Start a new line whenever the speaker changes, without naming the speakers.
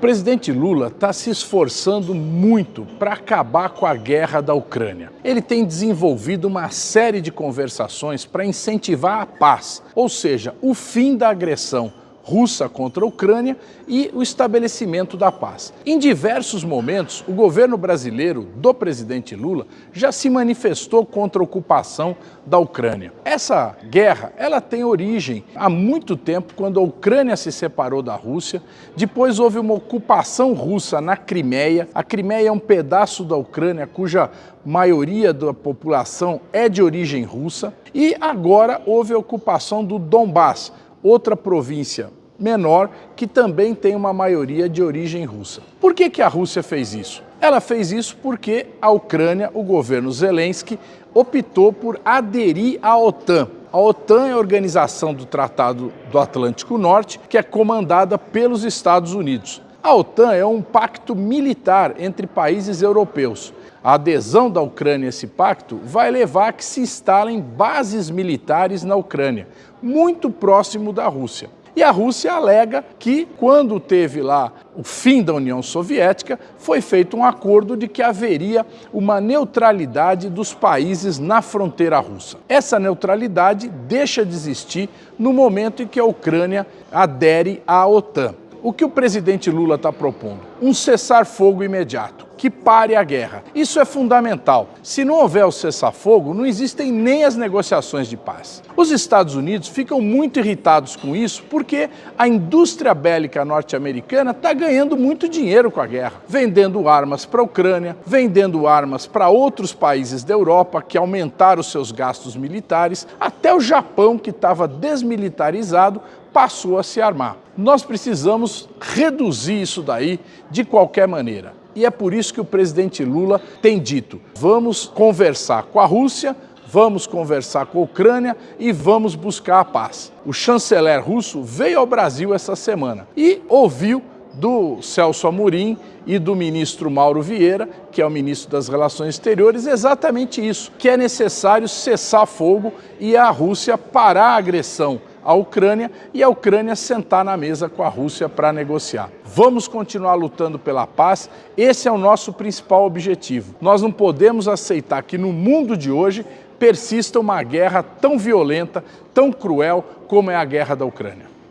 presidente Lula está se esforçando muito para acabar com a guerra da Ucrânia. Ele tem desenvolvido uma série de conversações para incentivar a paz, ou seja, o fim da agressão russa contra a Ucrânia e o estabelecimento da paz. Em diversos momentos, o governo brasileiro do presidente Lula já se manifestou contra a ocupação da Ucrânia. Essa guerra, ela tem origem há muito tempo, quando a Ucrânia se separou da Rússia, depois houve uma ocupação russa na Crimeia. A Crimeia é um pedaço da Ucrânia cuja maioria da população é de origem russa, e agora houve a ocupação do Donbass, outra província menor que também tem uma maioria de origem russa. Por que, que a Rússia fez isso? Ela fez isso porque a Ucrânia, o governo Zelensky, optou por aderir à OTAN. A OTAN é a organização do Tratado do Atlântico Norte, que é comandada pelos Estados Unidos. A OTAN é um pacto militar entre países europeus. A adesão da Ucrânia a esse pacto vai levar a que se instalem bases militares na Ucrânia, muito próximo da Rússia. E a Rússia alega que, quando teve lá o fim da União Soviética, foi feito um acordo de que haveria uma neutralidade dos países na fronteira russa. Essa neutralidade deixa de existir no momento em que a Ucrânia adere à OTAN. O que o presidente Lula está propondo? Um cessar-fogo imediato que pare a guerra. Isso é fundamental. Se não houver o cessar-fogo, não existem nem as negociações de paz. Os Estados Unidos ficam muito irritados com isso porque a indústria bélica norte-americana está ganhando muito dinheiro com a guerra, vendendo armas para a Ucrânia, vendendo armas para outros países da Europa que aumentaram seus gastos militares, até o Japão, que estava desmilitarizado, passou a se armar. Nós precisamos reduzir isso daí de qualquer maneira. E é por isso que o presidente Lula tem dito, vamos conversar com a Rússia, vamos conversar com a Ucrânia e vamos buscar a paz. O chanceler russo veio ao Brasil essa semana e ouviu do Celso Amorim e do ministro Mauro Vieira, que é o ministro das Relações Exteriores, exatamente isso, que é necessário cessar fogo e a Rússia parar a agressão à Ucrânia e a Ucrânia sentar na mesa com a Rússia para negociar. Vamos continuar lutando pela paz, esse é o nosso principal objetivo. Nós não podemos aceitar que no mundo de hoje persista uma guerra tão violenta, tão cruel como é a guerra da Ucrânia.